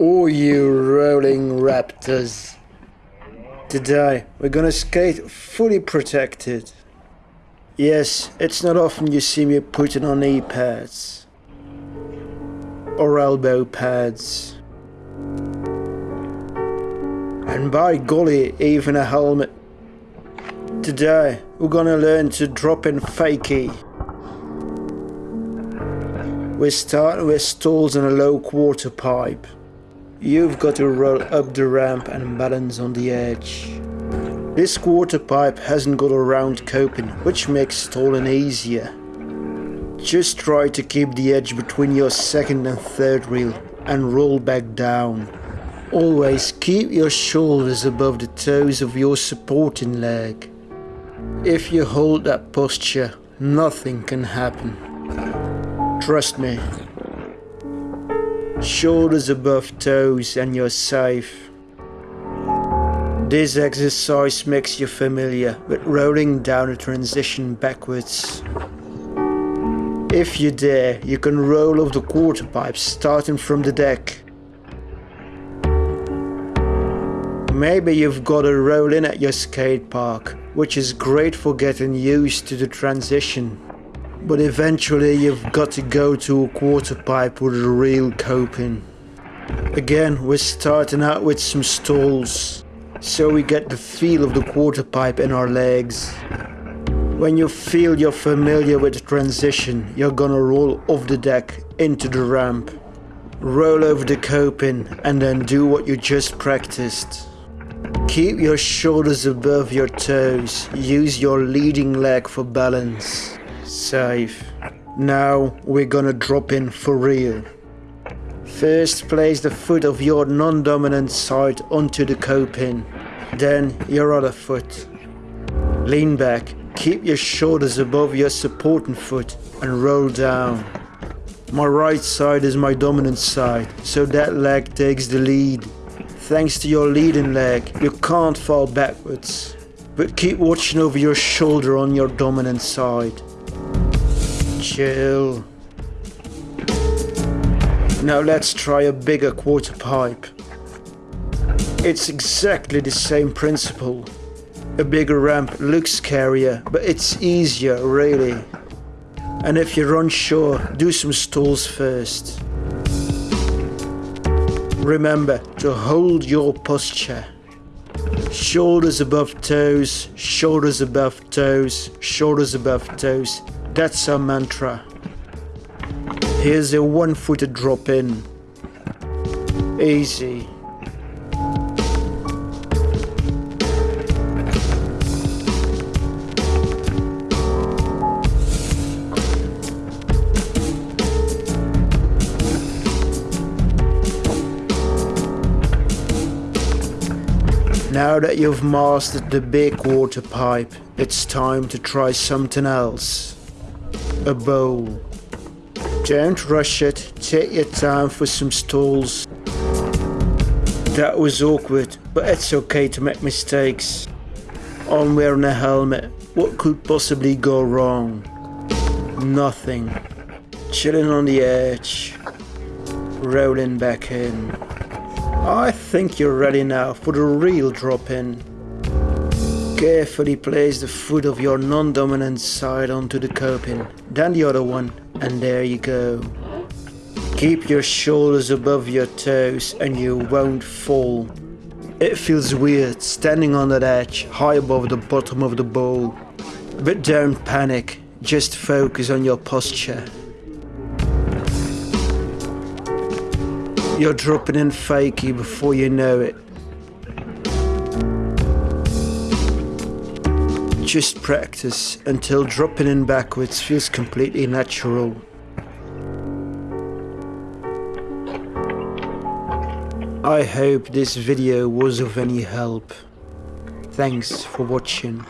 Oh, you rolling raptors. Today, we're gonna skate fully protected. Yes, it's not often you see me putting on knee pads. Or elbow pads. And by golly, even a helmet. Today, we're gonna learn to drop in fakie. We're starting with stalls and a low quarter pipe. You've got to roll up the ramp and balance on the edge. This quarter pipe hasn't got a round coping, which makes stalling easier. Just try to keep the edge between your second and third reel and roll back down. Always keep your shoulders above the toes of your supporting leg. If you hold that posture, nothing can happen. Trust me. Shoulders above toes and you're safe. This exercise makes you familiar with rolling down a transition backwards. If you dare, you can roll off the quarter pipe starting from the deck. Maybe you've got a roll in at your skate park, which is great for getting used to the transition. But eventually you've got to go to a quarter pipe with a real coping. Again, we're starting out with some stalls, so we get the feel of the quarter pipe in our legs. When you feel you're familiar with the transition, you're gonna roll off the deck into the ramp. Roll over the coping and then do what you just practiced. Keep your shoulders above your toes, use your leading leg for balance. Safe. Now we're gonna drop in for real. First place the foot of your non-dominant side onto the coping, then your other foot. Lean back, keep your shoulders above your supporting foot and roll down. My right side is my dominant side, so that leg takes the lead. Thanks to your leading leg, you can't fall backwards. But keep watching over your shoulder on your dominant side. Chill. Now let's try a bigger quarter pipe. It's exactly the same principle. A bigger ramp looks scarier, but it's easier really. And if you're unsure, do some stalls first. Remember to hold your posture. Shoulders above toes, shoulders above toes, shoulders above toes. That's our mantra. Here's a one footed drop in. Easy. Now that you've mastered the big quarter pipe, it's time to try something else. A bowl. Don't rush it, take your time for some stalls. That was awkward, but it's okay to make mistakes. I'm wearing a helmet, what could possibly go wrong? Nothing. Chilling on the edge. Rolling back in. I think you're ready now for the real drop in. Carefully place the foot of your non-dominant side onto the coping, then the other one, and there you go. Keep your shoulders above your toes and you won't fall. It feels weird standing on that edge, high above the bottom of the bowl. But don't panic, just focus on your posture. You're dropping in fakie before you know it. Just practice until dropping in backwards feels completely natural. I hope this video was of any help. Thanks for watching.